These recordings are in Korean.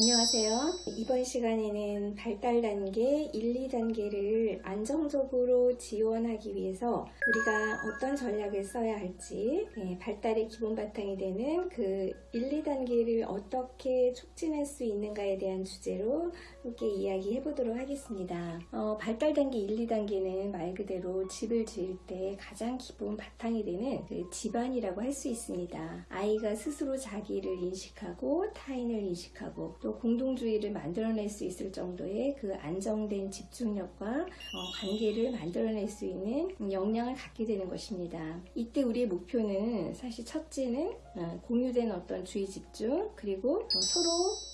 안녕하세요. 이번 시간에는 발달 단계 1, 2단계를 안정적으로 지원하기 위해서 우리가 어떤 전략을 써야 할지 예, 발달의 기본 바탕이 되는 그 1, 2단계를 어떻게 촉진할 수 있는가에 대한 주제로 함께 이야기해 보도록 하겠습니다. 어, 발달 단계 1, 2단계는 말 그대로 집을 지을 때 가장 기본 바탕이 되는 그 집안이라고 할 수 있습니다. 아이가 스스로 자기를 인식하고 타인을 인식하고 또 공동주의를 만들어낼 수 있을 정도의 그 안정된 집중력과 어, 관계를 만들어낼 수 있는 역량을 갖게 되는 것입니다. 이때 우리의 목표는 사실 첫째는 어, 공유된 어떤 주의 집중 그리고 어, 서로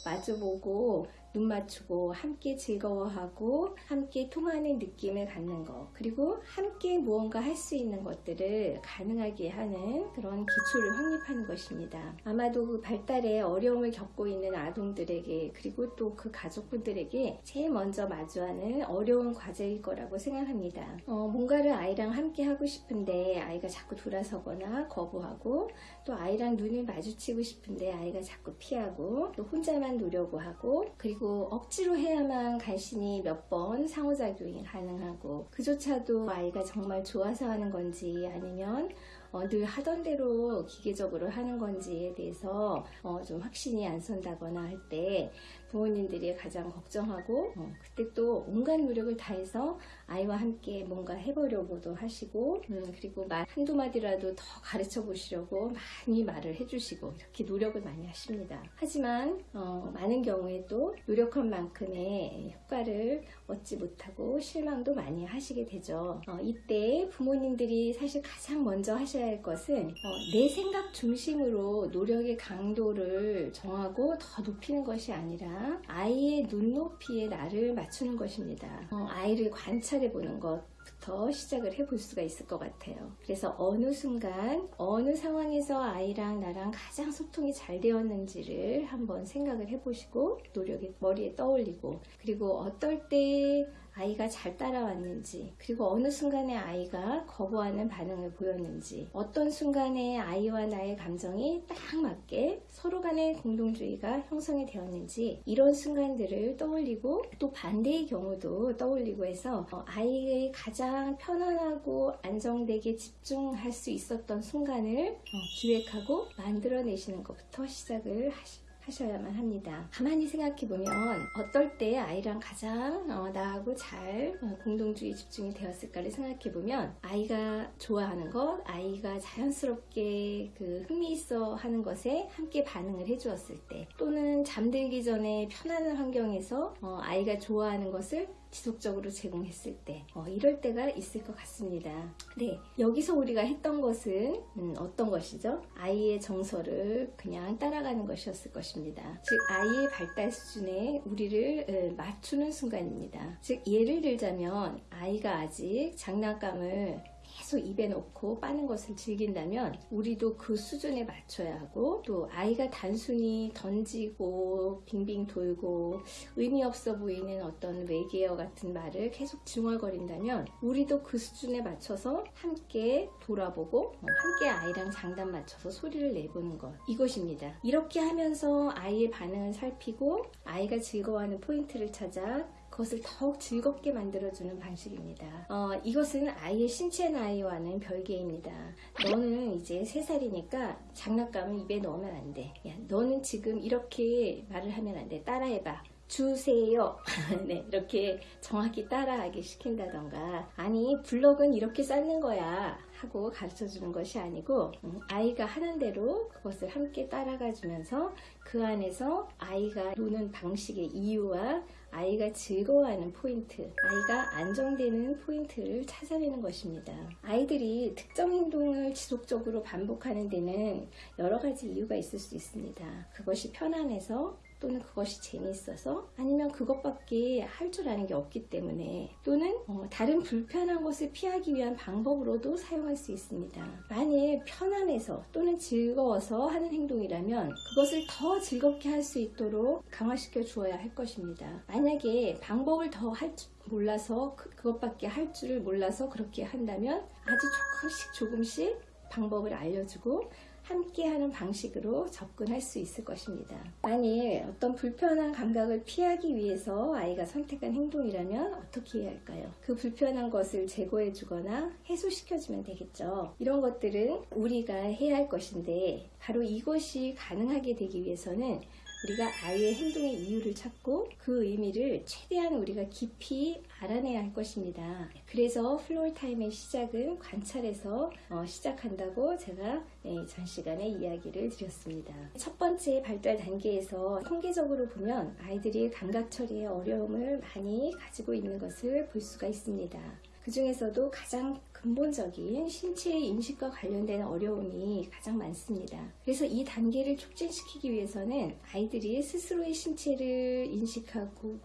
마주보고 눈 맞추고 함께 즐거워하고 함께 통하는 느낌을 갖는 것 그리고 함께 무언가 할 수 있는 것들을 가능하게 하는 그런 기초를 확립하는 것입니다. 아마도 그 발달에 어려움을 겪고 있는 아동들에게 그리고 또 그 가족분들에게 제일 먼저 마주하는 어려운 과제일 거라고 생각합니다. 어, 뭔가를 아이랑 함께 하고 싶은데 아이가 자꾸 돌아서거나 거부하고 또 아이랑 눈을 마주치고 싶은데 아이가 자꾸 피하고 또 혼자만 노려고 하고 그리고 억지로 해야만 간신히 몇 번 상호작용이 가능하고 그조차도 아이가 정말 좋아서 하는 건지 아니면 어, 늘 하던 대로 기계적으로 하는 건지에 대해서 어, 좀 확신이 안 선다거나 할 때 부모님들이 가장 걱정하고 어, 그때 또 온갖 노력을 다해서 아이와 함께 뭔가 해보려고도 하시고 음, 그리고 말 한두 마디라도 더 가르쳐 보시려고 많이 말을 해주시고 이렇게 노력을 많이 하십니다. 하지만 어, 많은 경우에 또 노력한 만큼의 효과를 얻지 못하고 실망도 많이 하시게 되죠. 어, 이때 부모님들이 사실 가장 먼저 하셔야 할 것은 어, 내 생각 중심으로 노력의 강도를 정하고 더 높이는 것이 아니라 아이의 눈높이에 나를 맞추는 것입니다. 어, 아이를 관찰해 보는 것. 부터 시작을 해볼 수가 있을 것 같아요. 그래서 어느 순간 어느 상황에서 아이랑 나랑 가장 소통이 잘 되었는지를 한번 생각을 해보시고 노력에 머리에 떠올리고 그리고 어떨 때 아이가 잘 따라왔는지 그리고 어느 순간에 아이가 거부하는 반응을 보였는지 어떤 순간에 아이와 나의 감정이 딱 맞게 서로 간의 공동주의가 형성이 되었는지 이런 순간들을 떠올리고 또 반대의 경우도 떠올리고 해서 어, 아이의 가장 편안하고 안정되게 집중할 수 있었던 순간을 어, 기획하고 만들어내시는 것부터 시작을 하시 하셔야만 합니다. 가만히 생각해보면 어떨 때 아이랑 가장 어, 나하고 잘 어, 공동주의 집중이 되었을까를 생각해보면 아이가 좋아하는 것, 아이가 자연스럽게 그 흥미있어 하는 것에 함께 반응을 해주었을 때 또는 잠들기 전에 편안한 환경에서 어, 아이가 좋아하는 것을 지속적으로 제공했을 때 어, 이럴 때가 있을 것 같습니다. 네, 여기서 우리가 했던 것은 음, 어떤 것이죠? 아이의 정서를 그냥 따라가는 것이었을 것입니다. 즉 아이의 발달 수준에 우리를 음, 맞추는 순간입니다. 즉 예를 들자면 아이가 아직 장난감을 계속 입에 넣고 빠는 것을 즐긴다면 우리도 그 수준에 맞춰야 하고 또 아이가 단순히 던지고 빙빙 돌고 의미 없어 보이는 어떤 외계어 같은 말을 계속 중얼거린다면 우리도 그 수준에 맞춰서 함께 돌아보고 어, 함께 아이랑 장단 맞춰서 소리를 내보는 것 이것입니다. 이렇게 하면서 아이의 반응을 살피고 아이가 즐거워하는 포인트를 찾아 그것을 더욱 즐겁게 만들어주는 방식입니다. 어, 이것은 아이의 신체 나이와는 별개입니다. 너는 이제 3살이니까 장난감을 입에 넣으면 안 돼. 야, 너는 지금 이렇게 말을 하면 안 돼. 따라해봐. 주세요. 네, 이렇게 정확히 따라하게 시킨다던가 아니 블럭은 이렇게 쌓는 거야 하고 가르쳐 주는 것이 아니고 음, 아이가 하는 대로 그것을 함께 따라가 주면서 그 안에서 아이가 노는 방식의 이유와 아이가 즐거워하는 포인트, 아이가 안정되는 포인트를 찾아내는 것입니다. 아이들이 특정 행동을 지속적으로 반복하는 데는 여러 가지 이유가 있을 수 있습니다. 그것이 편안해서 또는 그것이 재미있어서 아니면 그것밖에 할 줄 아는 게 없기 때문에 또는 어, 다른 불편한 것을 피하기 위한 방법으로도 사용할 수 있습니다. 만일 편안해서 또는 즐거워서 하는 행동이라면 그것을 더 즐겁게 할 수 있도록 강화시켜 주어야 할 것입니다. 만약에 방법을 더할줄 몰라서 그, 그것밖에 할 줄을 몰라서 그렇게 한다면 아주 조금씩 조금씩 방법을 알려주고 함께하는 방식으로 접근할 수 있을 것입니다. 만일 어떤 불편한 감각을 피하기 위해서 아이가 선택한 행동이라면 어떻게 해야 할까요? 그 불편한 것을 제거해 주거나 해소시켜 주면 되겠죠. 이런 것들은 우리가 해야 할 것인데 바로 이것이 가능하게 되기 위해서는 우리가 아이의 행동의 이유를 찾고 그 의미를 최대한 우리가 깊이 알아내야 할 것입니다. 그래서 floor time의 시작은 관찰에서 어, 시작한다고 제가 네, 전 시간에 이야기를 드렸습니다. 첫 번째 발달 단계에서 통계적으로 보면 아이들이 감각 처리에 어려움을 많이 가지고 있는 것을 볼 수가 있습니다. 그 중에서도 가장 근본적인 신체의 인식과 관련된 어려움이 가장 많습니다. 그래서 이 단계를 촉진시키기 위해서는 아이들이 스스로의 신체를 인식하고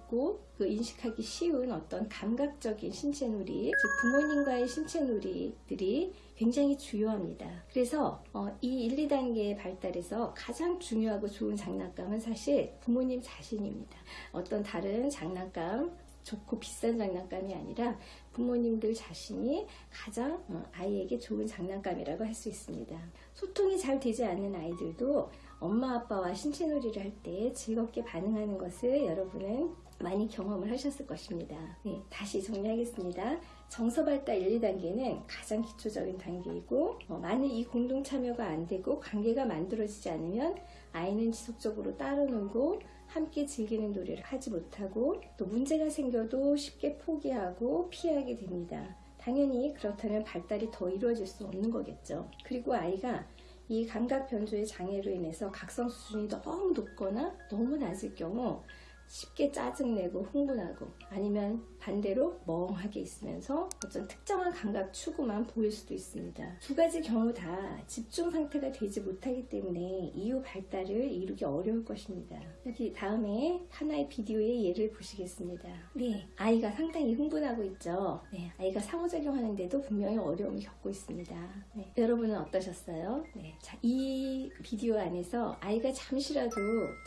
그 인식하기 쉬운 어떤 감각적인 신체 놀이, 즉 부모님과의 신체 놀이들이 굉장히 중요합니다. 그래서 어, 이 1, 2단계의 발달에서 가장 중요하고 좋은 장난감은 사실 부모님 자신입니다. 어떤 다른 장난감, 좋고 비싼 장난감이 아니라 부모님들 자신이 가장 어, 아이에게 좋은 장난감이라고 할 수 있습니다. 소통이 잘 되지 않는 아이들도 엄마 아빠와 신체놀이를 할 때 즐겁게 반응하는 것을 여러분은 많이 경험을 하셨을 것입니다. 네, 다시 정리하겠습니다. 정서발달 1, 2단계는 가장 기초적인 단계이고 어, 만일 이 공동 참여가 안 되고 관계가 만들어지지 않으면 아이는 지속적으로 따로 놀고 함께 즐기는 놀이를 하지 못하고 또 문제가 생겨도 쉽게 포기하고 피하게 됩니다. 당연히 그렇다면 발달이 더 이루어질 수 없는 거겠죠. 그리고 아이가 이 감각 변조의 장애로 인해서 각성 수준이 너무 높거나 너무 낮을 경우 쉽게 짜증내고 흥분하고 아니면 반대로 멍하게 있으면서 어떤 특정한 감각 추구만 보일 수도 있습니다. 두 가지 경우 다 집중 상태가 되지 못하기 때문에 이후 발달을 이루기 어려울 것입니다. 여기 다음에 하나의 비디오의 예를 보시겠습니다. 네, 아이가 상당히 흥분하고 있죠. 네, 아이가 상호작용하는데도 분명히 어려움을 겪고 있습니다. 네, 여러분은 어떠셨어요? 네, 자, 이 비디오 안에서 아이가 잠시라도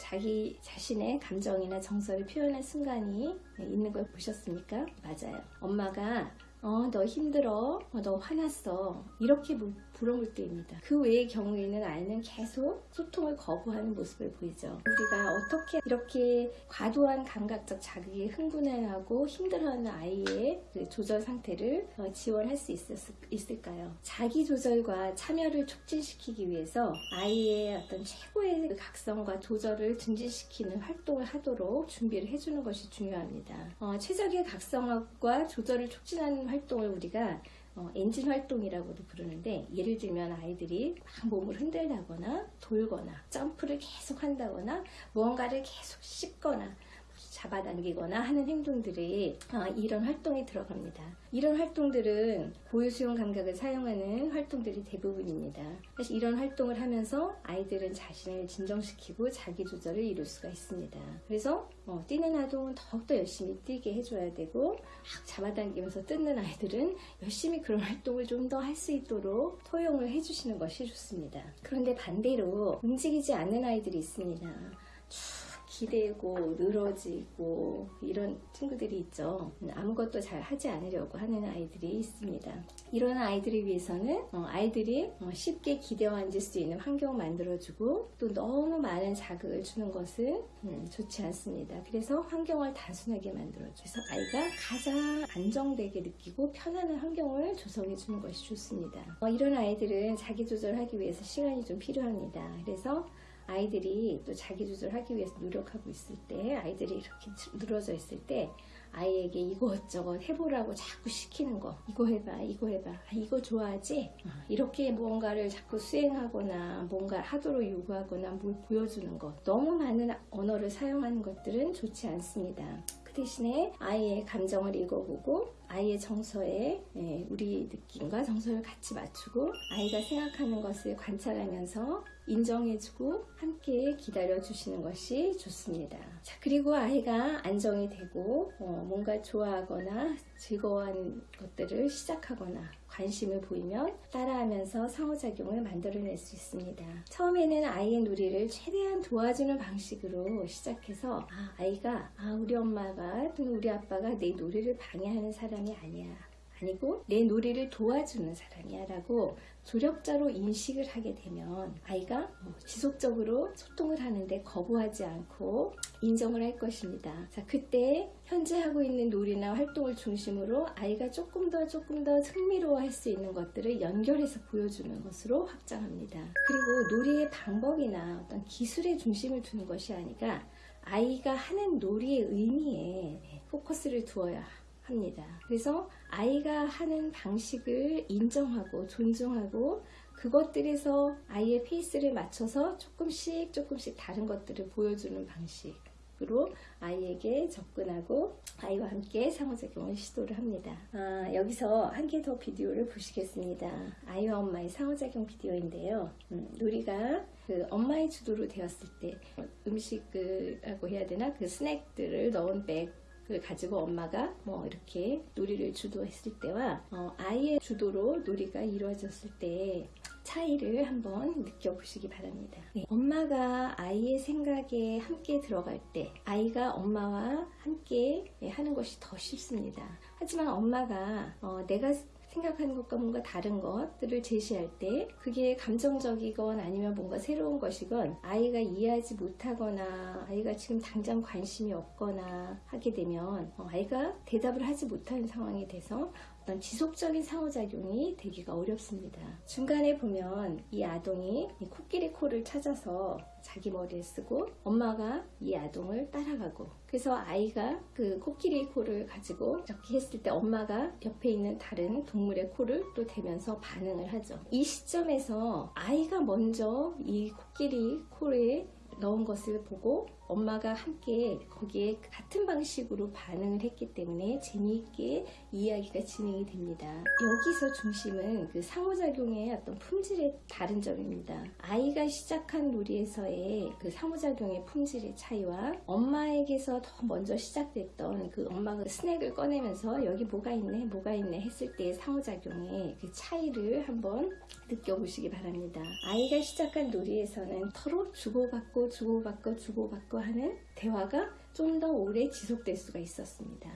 자기 자신의 감정이나 정서를 표현한 순간이 있는 걸 보셨습니까? 맞아요. 엄마가 어, 너 힘들어. 어, 너 화났어. 이렇게 물어볼 때입니다. 그 외의 경우에는 아이는 계속 소통을 거부하는 모습을 보이죠. 우리가 어떻게 이렇게 과도한 감각적 자극에 흥분해하고 힘들어하는 아이의 그 조절 상태를 어, 지원할 수 있었, 있을 까요? 자기 조절과 참여를 촉진시키기 위해서 아이의 어떤 최고의 그 각성과 조절을 증진시키는 활동을 하도록 준비를 해주는 것이 중요합니다. 어, 최적의 각성과 조절을 촉진하는 활동을 우리가 어, 엔진 활동이라고도 부르는데 예를 들면 아이들이 막 몸을 흔들다거나 돌거나 점프를 계속 한다거나 무언가를 계속 씹거나 잡아당기거나 하는 행동들이 어, 이런 활동에 들어갑니다. 이런 활동들은 고유수용 감각을 사용하는 활동들이 대부분입니다. 사실 이런 활동을 하면서 아이들은 자신을 진정시키고 자기 조절을 이룰 수가 있습니다. 그래서 어, 뛰는 아동은 더욱더 열심히 뛰게 해줘야 되고 막 잡아당기면서 뜯는 아이들은 열심히 그런 활동을 좀 더 할 수 있도록 토용을 해주시는 것이 좋습니다. 그런데 반대로 움직이지 않는 아이들이 있습니다. 기대고 늘어지고 이런 친구들이 있죠. 아무것도 잘 하지 않으려고 하는 아이들이 있습니다. 이런 아이들을 위해서는 어, 아이들이 어, 쉽게 기대어 앉을 수 있는 환경을 만들어주고 또 너무 많은 자극을 주는 것은 음, 좋지 않습니다. 그래서 환경을 단순하게 만들어줘서 아이가 가장 안정되게 느끼고 편안한 환경을 조성해 주는 것이 좋습니다. 어, 이런 아이들은 자기 조절하기 위해서 시간이 좀 필요합니다. 그래서 아이들이 또 자기 조절하기 위해서 노력하고 있을 때 아이들이 이렇게 늘어져 있을 때 아이에게 이것저것 해보라고 자꾸 시키는 거 이거 해봐 이거 해봐 아, 이거 좋아하지? 어, 이렇게 무언가를 자꾸 수행하거나 뭔가 하도록 요구하거나 뭘 보여주는 것 너무 많은 언어를 사용하는 것들은 좋지 않습니다. 그 대신에 아이의 감정을 읽어보고 아이의 정서에 예, 우리 느낌과 정서를 같이 맞추고 아이가 생각하는 것을 관찰하면서 인정해주고 함께 기다려주시는 것이 좋습니다. 자, 그리고 아이가 안정이 되고 어, 뭔가 좋아하거나 즐거워하는 것들을 시작하거나 관심을 보이면 따라하면서 상호작용을 만들어낼 수 있습니다. 처음에는 아이의 놀이를 최대한 도와주는 방식으로 시작해서 아, 아이가 아, 우리 엄마가 또는 우리 아빠가 내 놀이를 방해하는 사람 이 아니야. 아니고 내 놀이를 도와주는 사람이야 라고 조력자로 인식을 하게 되면 아이가 어, 지속적으로 소통을 하는데 거부하지 않고 인정을 할 것입니다. 자, 그때 현재 하고 있는 놀이나 활동을 중심으로 아이가 조금 더 조금 더 흥미로워할 수 있는 것들을 연결해서 보여주는 것으로 확장합니다. 그리고 놀이의 방법이나 어떤 기술에 중심을 두는 것이 아니라 아이가 하는 놀이의 의미에 포커스를 두어야 합니다. 그래서 아이가 하는 방식을 인정하고 존중하고 그것들에서 아이의 페이스를 맞춰서 조금씩 조금씩 다른 것들을 보여주는 방식으로 아이에게 접근하고 아이와 함께 상호작용을 시도를 합니다. 아, 여기서 한 개 더 비디오를 보시겠습니다. 아이와 엄마의 상호작용 비디오인데요. 음, 놀이가 그 엄마의 주도로 되었을 때 음식이라고 해야 되나 그 스낵들을 넣은 백 을 가지고 엄마가 뭐 이렇게 놀이를 주도했을 때와 어, 아이의 주도로 놀이가 이루어졌을 때 차이를 한번 느껴보시기 바랍니다. 네, 엄마가 아이의 생각에 함께 들어갈 때 아이가 엄마와 함께 하는 것이 더 쉽습니다. 하지만 엄마가 어, 내가 생각하는 것과 뭔가 다른 것들을 제시할 때 그게 감정적이건 아니면 뭔가 새로운 것이건 아이가 이해하지 못하거나 아이가 지금 당장 관심이 없거나 하게 되면 어, 아이가 대답을 하지 못하는 상황이 돼서 어떤 지속적인 상호작용이 되기가 어렵습니다. 중간에 보면 이 아동이 이 코끼리 코를 찾아서 자기 머리에 쓰고 엄마가 이 아동을 따라가고 그래서 아이가 그 코끼리 코를 가지고 이렇게 했을 때 엄마가 옆에 있는 다른 동물의 코를 또 대면서 반응을 하죠. 이 시점에서 아이가 먼저 이 코끼리 코에 넣은 것을 보고 엄마가 함께 거기에 같은 방식으로 반응을 했기 때문에 재미있게 이야기가 진행이 됩니다. 여기서 중심은 그 상호작용의 어떤 품질의 다른 점입니다. 아이가 시작한 놀이에서의 그 상호작용의 품질의 차이와 엄마에게서 더 먼저 시작됐던 그 엄마가 스낵을 꺼내면서 여기 뭐가 있네 뭐가 있네 했을 때의 상호작용의 그 차이를 한번 느껴보시기 바랍니다. 아이가 시작한 놀이에서는 서로 주고받고 주고받고 주고받고 하는 대화가 좀 더 오래 지속될 수가 있었습니다.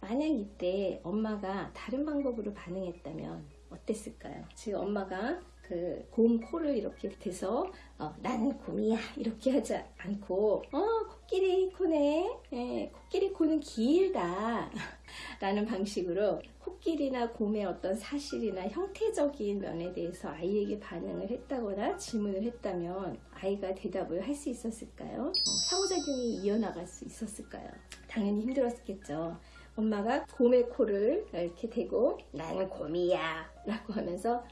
만약 이때 엄마가 다른 방법으로 반응했다면 어땠을까요? 지금 엄마가 그 곰 코를 이렇게 대서 어, 나는 곰이야 이렇게 하지 않고 어 코끼리 코네 예, 코끼리 코는 길다 라는 방식으로 코끼리나 곰의 어떤 사실이나 형태적인 면에 대해서 아이에게 반응을 했다거나 질문을 했다면 아이가 대답을 할 수 있었을까요? 어, 상호작용이 이어나갈 수 있었을까요? 당연히 힘들었겠죠. 엄마가 곰의 코를 이렇게 대고 나는 곰이야 라고 하면서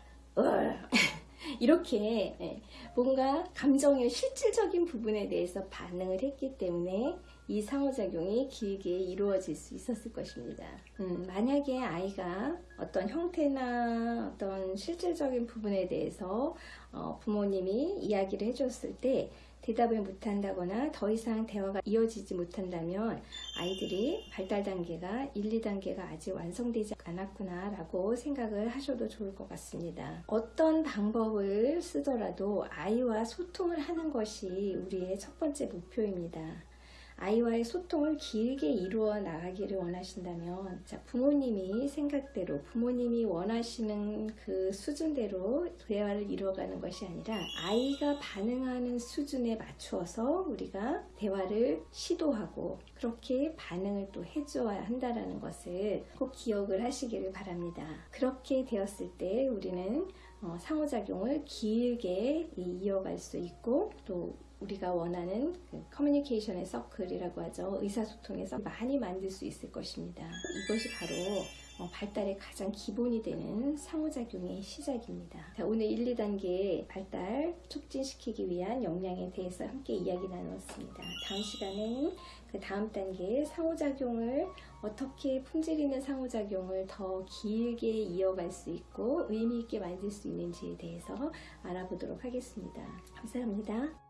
이렇게 예, 뭔가 감정의 실질적인 부분에 대해서 반응을 했기 때문에 이 상호작용이 길게 이루어질 수 있었을 것입니다. 음, 만약에 아이가 어떤 형태나 어떤 실질적인 부분에 대해서 어, 부모님이 이야기를 해줬을 때 대답을 못한다거나 더 이상 대화가 이어지지 못한다면 아이들이 발달 단계가 1, 2단계가 아직 완성되지 않았구나 라고 생각을 하셔도 좋을 것 같습니다. 어떤 방법을 쓰더라도 아이와 소통을 하는 것이 우리의 첫 번째 목표입니다. 아이와의 소통을 길게 이루어 나가기를 원하신다면 자, 부모님이 생각대로 부모님이 원하시는 그 수준대로 대화를 이루어가는 것이 아니라 아이가 반응하는 수준에 맞추어서 우리가 대화를 시도하고 그렇게 반응을 또 해줘야 한다는 것을 꼭 기억을 하시기를 바랍니다. 그렇게 되었을 때 우리는 어, 상호작용을 길게 이어갈 수 있고 또 우리가 원하는 그 커뮤니케이션의 서클이라고 하죠. 의사소통에서 많이 만들 수 있을 것입니다. 이것이 바로 어, 발달의 가장 기본이 되는 상호작용의 시작입니다. 자, 오늘 1, 2단계 발달 촉진시키기 위한 역량에 대해서 함께 이야기 나누었습니다. 다음 시간에는 그 다음 단계의 상호작용을 어떻게 품질 있는 상호작용을 더 길게 이어갈 수 있고 의미 있게 만들 수 있는지에 대해서 알아보도록 하겠습니다. 감사합니다.